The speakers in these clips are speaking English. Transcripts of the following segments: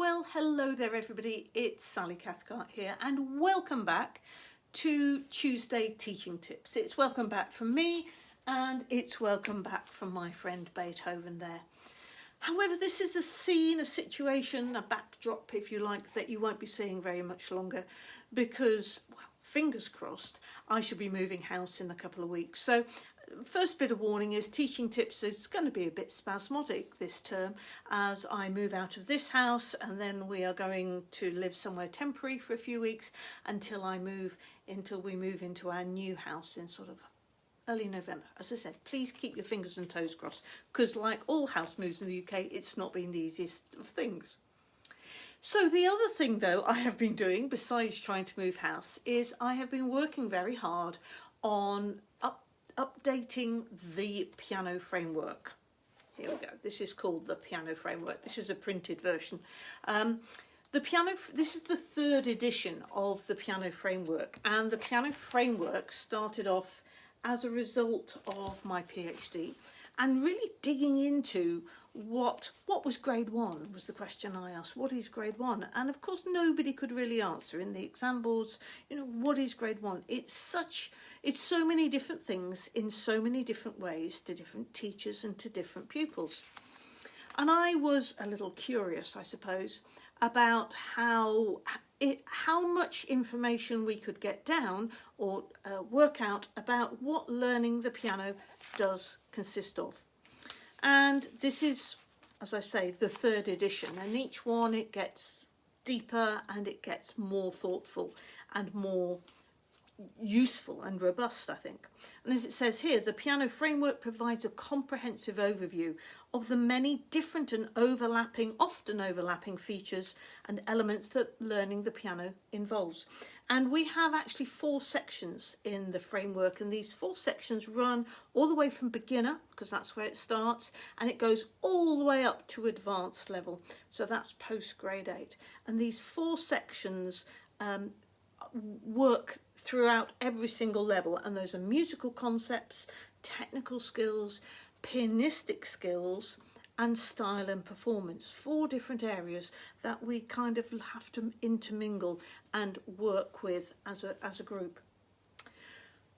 Well, hello there everybody, it's Sally Cathcart here and welcome back to Tuesday Teaching Tips. It's welcome back from me and it's welcome back from my friend Beethoven there. However, this is a scene, a situation, a backdrop if you like, that you won't be seeing very much longer because, well, fingers crossed, I should be moving house in a couple of weeks. So first bit of warning is teaching tips is going to be a bit spasmodic this term as I move out of this house and then we are going to live somewhere temporary for a few weeks until I move until we move into our new house in sort of early November. As I said, please keep your fingers and toes crossed because like all house moves in the UK, it's not been the easiest of things. So the other thing though I have been doing besides trying to move house is I have been working very hard on up updating the piano framework. Here we go. This is called the piano framework. This is a printed version. Um, the piano, this is the third edition of the piano framework and the piano framework started off as a result of my PhD and really digging into what what was grade one was the question I asked what is grade one? And of course nobody could really answer in the exam boards you know what is grade one? It's such it's so many different things in so many different ways to different teachers and to different pupils. And I was a little curious I suppose about how it, how much information we could get down or uh, work out about what learning the piano does consist of. And this is, as I say, the third edition and each one it gets deeper and it gets more thoughtful and more useful and robust, I think. And as it says here, the piano framework provides a comprehensive overview of the many different and overlapping, often overlapping features and elements that learning the piano involves. And we have actually four sections in the framework and these four sections run all the way from beginner, because that's where it starts, and it goes all the way up to advanced level. So that's post grade eight. And these four sections um, work throughout every single level and those are musical concepts, technical skills, pianistic skills and style and performance. Four different areas that we kind of have to intermingle and work with as a, as a group.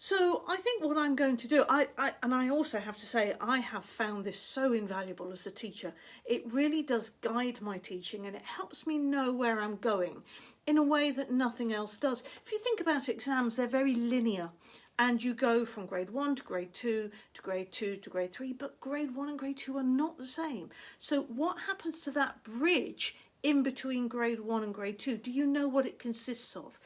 So I think what I'm going to do, I, I, and I also have to say I have found this so invaluable as a teacher. It really does guide my teaching and it helps me know where I'm going in a way that nothing else does. If you think about exams, they're very linear and you go from grade one to grade two to grade two to grade three, but grade one and grade two are not the same. So what happens to that bridge in between grade one and grade two? Do you know what it consists of?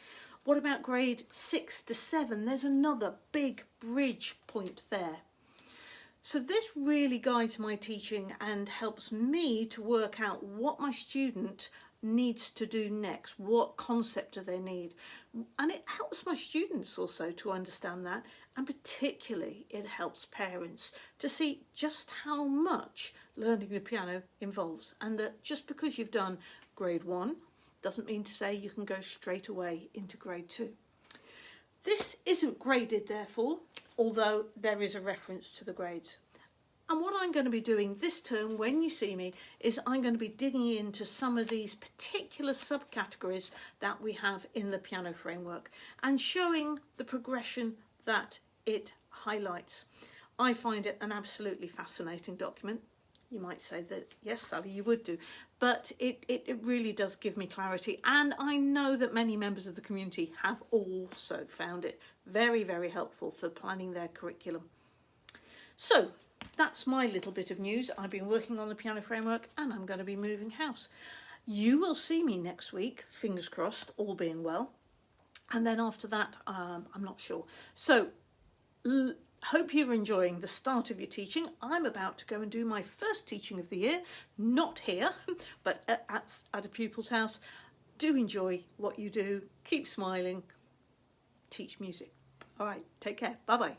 What about grade six to seven? There's another big bridge point there. So this really guides my teaching and helps me to work out what my student needs to do next, what concept do they need. And it helps my students also to understand that and particularly it helps parents to see just how much learning the piano involves and that just because you've done grade one doesn't mean to say you can go straight away into grade two. This isn't graded therefore, although there is a reference to the grades. And what I'm going to be doing this term when you see me is I'm going to be digging into some of these particular subcategories that we have in the piano framework and showing the progression that it highlights. I find it an absolutely fascinating document you might say that, yes, Sally, you would do. But it, it, it, really does give me clarity. And I know that many members of the community have also found it very, very helpful for planning their curriculum. So that's my little bit of news. I've been working on the piano framework and I'm going to be moving house. You will see me next week, fingers crossed, all being well. And then after that, um, I'm not sure. So hope you're enjoying the start of your teaching. I'm about to go and do my first teaching of the year, not here, but at, at, a pupil's house. Do enjoy what you do, keep smiling, teach music. All right, take care, bye-bye.